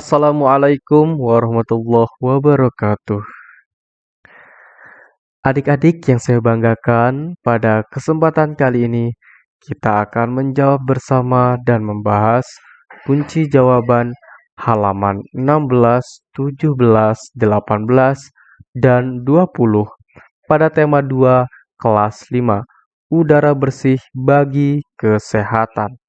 Assalamualaikum warahmatullahi wabarakatuh. Adik-adik yang saya banggakan, pada kesempatan kali ini kita akan menjawab bersama dan membahas kunci jawaban halaman 16, 17, 18, dan 20 pada tema 2 kelas 5 Udara bersih bagi kesehatan.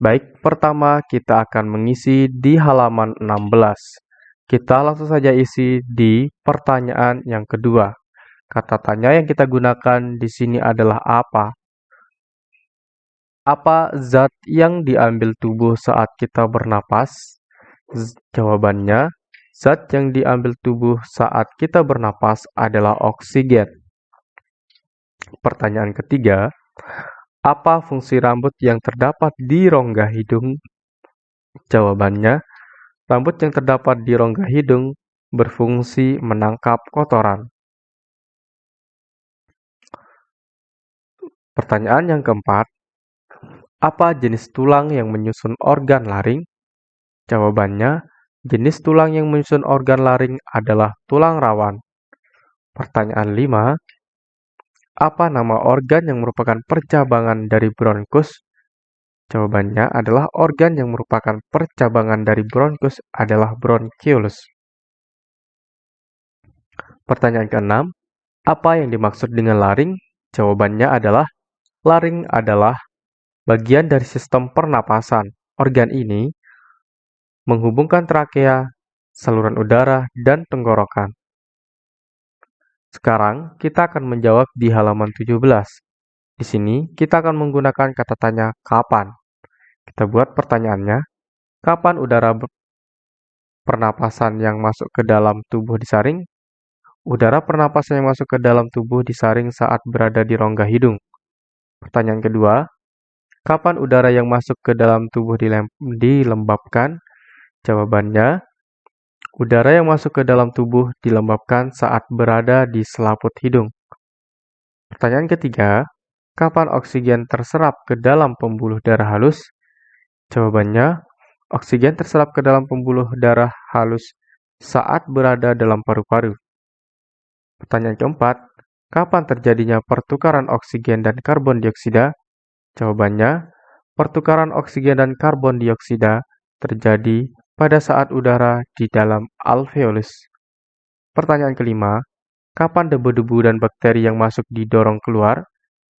Baik, pertama kita akan mengisi di halaman 16. Kita langsung saja isi di pertanyaan yang kedua. Kata tanya yang kita gunakan di sini adalah apa? Apa zat yang diambil tubuh saat kita bernapas? Jawabannya, zat yang diambil tubuh saat kita bernapas adalah oksigen. Pertanyaan ketiga, apa fungsi rambut yang terdapat di rongga hidung? Jawabannya, rambut yang terdapat di rongga hidung berfungsi menangkap kotoran. Pertanyaan yang keempat, apa jenis tulang yang menyusun organ laring? Jawabannya, jenis tulang yang menyusun organ laring adalah tulang rawan. Pertanyaan 5, apa nama organ yang merupakan percabangan dari bronkus? Jawabannya adalah organ yang merupakan percabangan dari bronkus adalah bronchiolus. Pertanyaan keenam, apa yang dimaksud dengan laring? Jawabannya adalah laring adalah bagian dari sistem pernapasan. Organ ini menghubungkan trakea, saluran udara, dan tenggorokan. Sekarang, kita akan menjawab di halaman 17. Di sini, kita akan menggunakan kata tanya kapan. Kita buat pertanyaannya, kapan udara pernapasan yang masuk ke dalam tubuh disaring? Udara pernapasan yang masuk ke dalam tubuh disaring saat berada di rongga hidung. Pertanyaan kedua, kapan udara yang masuk ke dalam tubuh dilembabkan? Jawabannya, Udara yang masuk ke dalam tubuh dilembabkan saat berada di selaput hidung. Pertanyaan ketiga, kapan oksigen terserap ke dalam pembuluh darah halus? Jawabannya, oksigen terserap ke dalam pembuluh darah halus saat berada dalam paru-paru. Pertanyaan keempat, kapan terjadinya pertukaran oksigen dan karbon dioksida? Jawabannya, pertukaran oksigen dan karbon dioksida terjadi pada saat udara di dalam alveolus. Pertanyaan kelima, kapan debu-debu dan bakteri yang masuk didorong keluar?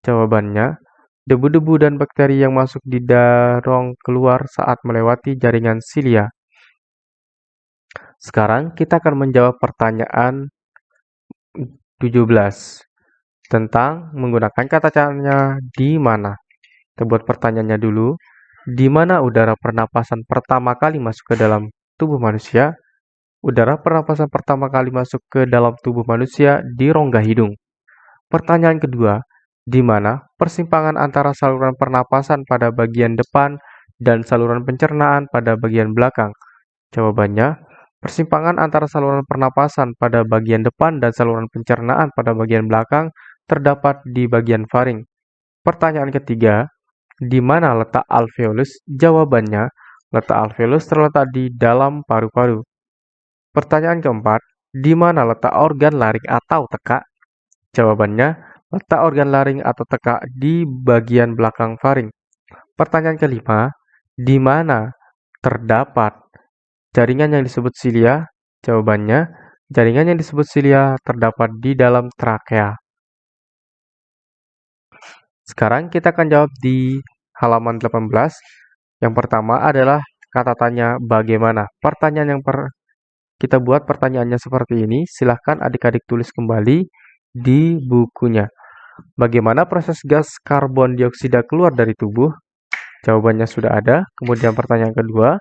Jawabannya, debu-debu dan bakteri yang masuk didorong keluar saat melewati jaringan silia. Sekarang kita akan menjawab pertanyaan 17 tentang menggunakan kata caranya di mana. Kita buat pertanyaannya dulu di mana udara pernapasan pertama kali masuk ke dalam tubuh manusia, udara pernapasan pertama kali masuk ke dalam tubuh manusia di rongga hidung. Pertanyaan kedua, di mana persimpangan antara saluran pernapasan pada bagian depan dan saluran pencernaan pada bagian belakang? Jawabannya, persimpangan antara saluran pernapasan pada bagian depan dan saluran pencernaan pada bagian belakang terdapat di bagian faring. Pertanyaan ketiga, di mana letak alveolus? Jawabannya, letak alveolus terletak di dalam paru-paru. Pertanyaan keempat, di mana letak organ laring atau tekak? Jawabannya, letak organ laring atau tekak di bagian belakang faring. Pertanyaan kelima, di mana terdapat jaringan yang disebut silia? Jawabannya, jaringan yang disebut silia terdapat di dalam trakea. Sekarang kita akan jawab di halaman 18. Yang pertama adalah kata tanya bagaimana. Pertanyaan yang per kita buat pertanyaannya seperti ini. Silahkan adik-adik tulis kembali di bukunya. Bagaimana proses gas karbon dioksida keluar dari tubuh? Jawabannya sudah ada. Kemudian pertanyaan kedua,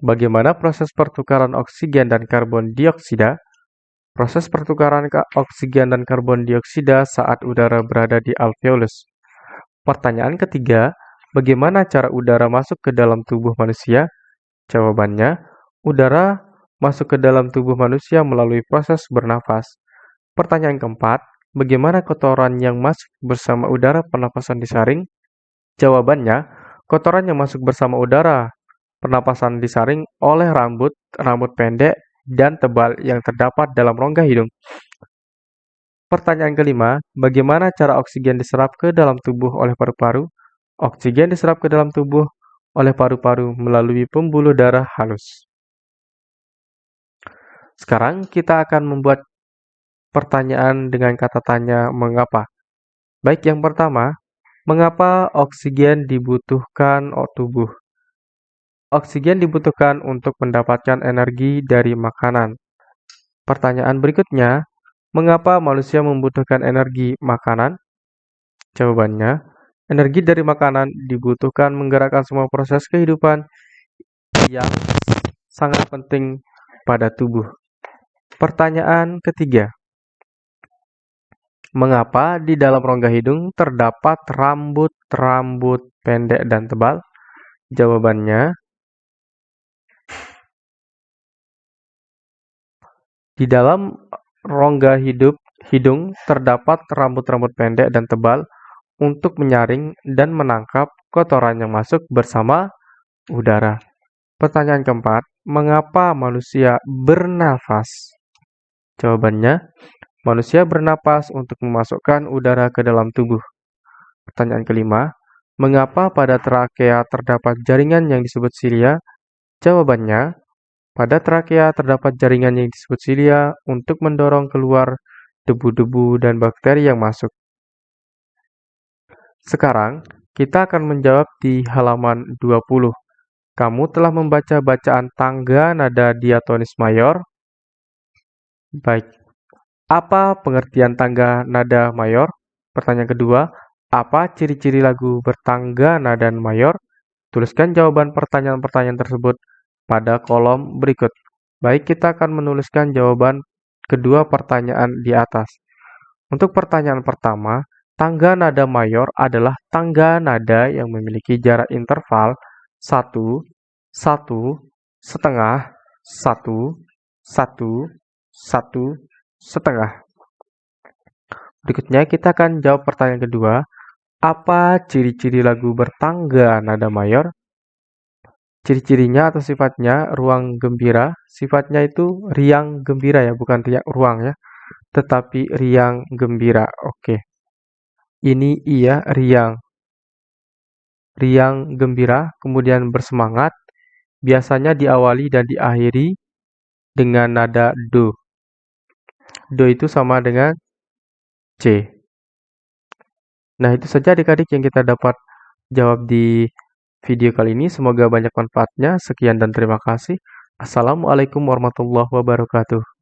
bagaimana proses pertukaran oksigen dan karbon dioksida? Proses pertukaran oksigen dan karbon dioksida saat udara berada di alveolus. Pertanyaan ketiga, bagaimana cara udara masuk ke dalam tubuh manusia? Jawabannya, udara masuk ke dalam tubuh manusia melalui proses bernafas. Pertanyaan keempat, bagaimana kotoran yang masuk bersama udara pernapasan disaring? Jawabannya, kotoran yang masuk bersama udara pernapasan disaring oleh rambut, rambut pendek, dan tebal yang terdapat dalam rongga hidung. Pertanyaan kelima, bagaimana cara oksigen diserap ke dalam tubuh oleh paru-paru? Oksigen diserap ke dalam tubuh oleh paru-paru melalui pembuluh darah halus. Sekarang kita akan membuat pertanyaan dengan kata tanya mengapa. Baik, yang pertama, mengapa oksigen dibutuhkan tubuh? Oksigen dibutuhkan untuk mendapatkan energi dari makanan. Pertanyaan berikutnya, mengapa manusia membutuhkan energi makanan? Jawabannya, energi dari makanan dibutuhkan menggerakkan semua proses kehidupan yang sangat penting pada tubuh. Pertanyaan ketiga, mengapa di dalam rongga hidung terdapat rambut-rambut pendek dan tebal? Jawabannya, Di dalam rongga hidup hidung terdapat rambut-rambut pendek dan tebal untuk menyaring dan menangkap kotoran yang masuk bersama udara. Pertanyaan keempat, mengapa manusia bernafas? Jawabannya, manusia bernapas untuk memasukkan udara ke dalam tubuh. Pertanyaan kelima, mengapa pada trakea terdapat jaringan yang disebut silia? Jawabannya, pada trakea terdapat jaringan yang disebut silia untuk mendorong keluar debu-debu dan bakteri yang masuk. Sekarang, kita akan menjawab di halaman 20. Kamu telah membaca bacaan tangga nada diatonis mayor? Baik. Apa pengertian tangga nada mayor? Pertanyaan kedua, apa ciri-ciri lagu bertangga nada mayor? Tuliskan jawaban pertanyaan-pertanyaan tersebut pada kolom berikut. Baik, kita akan menuliskan jawaban kedua pertanyaan di atas. Untuk pertanyaan pertama, tangga nada mayor adalah tangga nada yang memiliki jarak interval 1, 1, setengah, 1, 1, 1, setengah. Berikutnya kita akan jawab pertanyaan kedua. Apa ciri-ciri lagu bertangga nada mayor? Ciri-cirinya atau sifatnya ruang gembira, sifatnya itu riang gembira ya, bukan riang ruang ya, tetapi riang gembira. Oke. Ini iya riang. Riang gembira, kemudian bersemangat, biasanya diawali dan diakhiri dengan nada do. Do itu sama dengan C. Nah, itu saja adik-adik yang kita dapat jawab di video kali ini. Semoga banyak manfaatnya. Sekian dan terima kasih. Assalamualaikum warahmatullahi wabarakatuh.